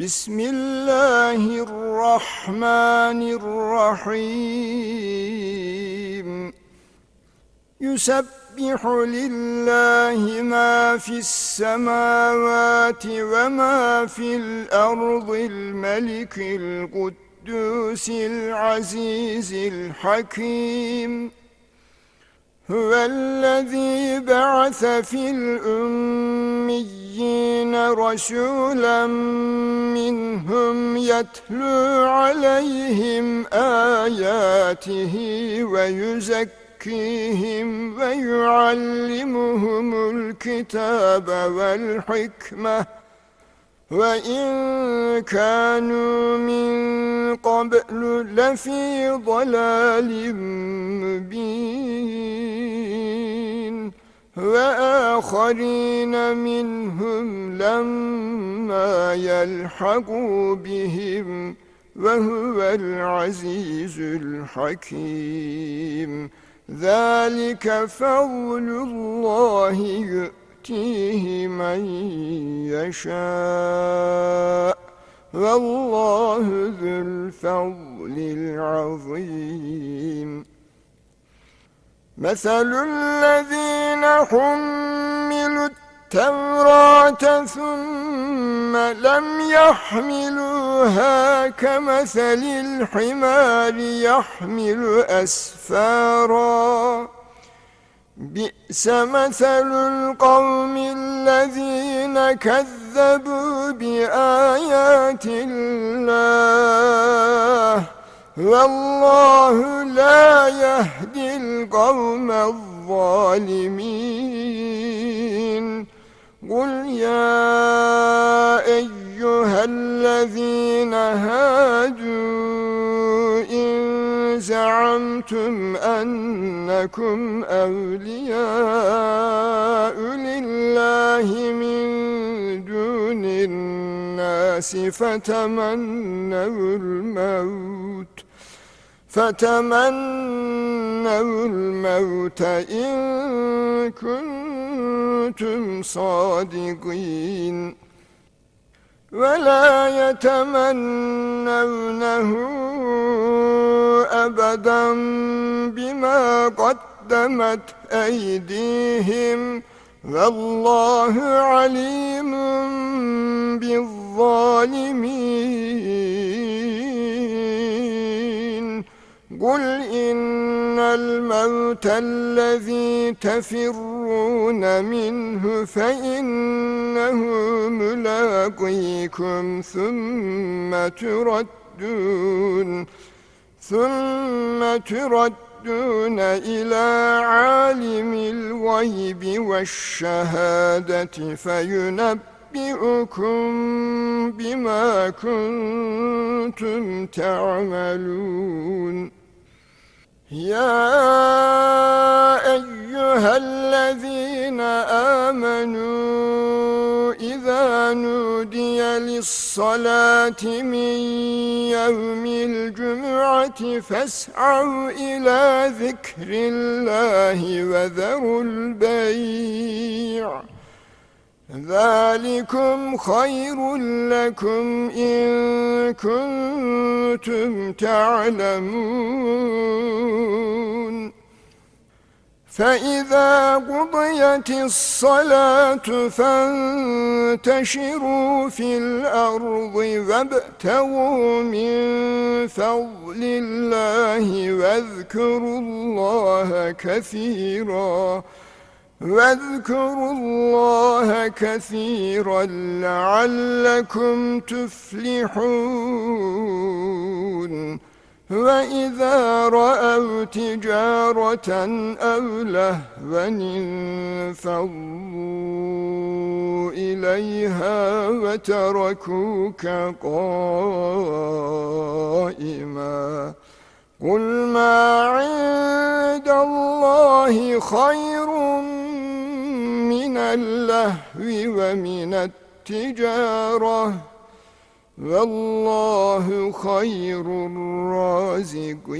بسم الله الرحمن الرحيم. يسبح لله ما في السماوات وما في الأرض الملك القدوس العزيز الحكيم. هو الذي بعث في الأميين رسولا منهم يتلو عليهم آياته ويزكيهم ويعلمهم الكتاب والحكمة. وَإِن كَانُوا مِن قَبْلُ لَفِي ضَلَالٍ وَآخَرِينَ مِنْهُمْ لَمَّا يَلْحَقُوا بِهِمْ وَهُوَ الْعَزِيزُ الْحَكِيمُ. ذَلِكَ فَضْلُ اللَّهِ يُؤْتِيهِ من يشاء. والله ذو الفضل العظيم. مثل الذين حملوا التوراة ثم لم يحملوها كمثل الحمار يحمل أسفاراً. بئس مثل القوم الذين كذبوا بآيات الله. والله لا يهدي القوم الظالمين. قل يا أيها الذين هادوا إن زعمتم أنكم أولياء لله من دون الناس فتمنوا الموت فتمنوا الموت إن كنتم صادقين ولا يتمنونه أبدا بما قدمت أيديهم والله عليم بالظالمين الموت الذي تفرون منه فإنه ملاقيكم ثم تردون ثم تردون إلى عالم الغيب والشهادة فينبئكم بما كنتم تعملون. يا نودي للصلاة من يوم الجمعة فاسعوا إلى ذكر الله وذروا البيع. ذلكم خير لكم إن كنتم تعلمون. فإذا قضيت الصلاة فانتشروا في الأرض وابتغوا من فضل الله واذكروا الله كثيراً واذكروا الله كثيرا لعلكم تفلحون. وإذا رأوا تجارة أو لهوا انفضوا إليها وتركوك قائما قل ما عند الله خير من اللهو ومن التجارة والله خير الرازقين.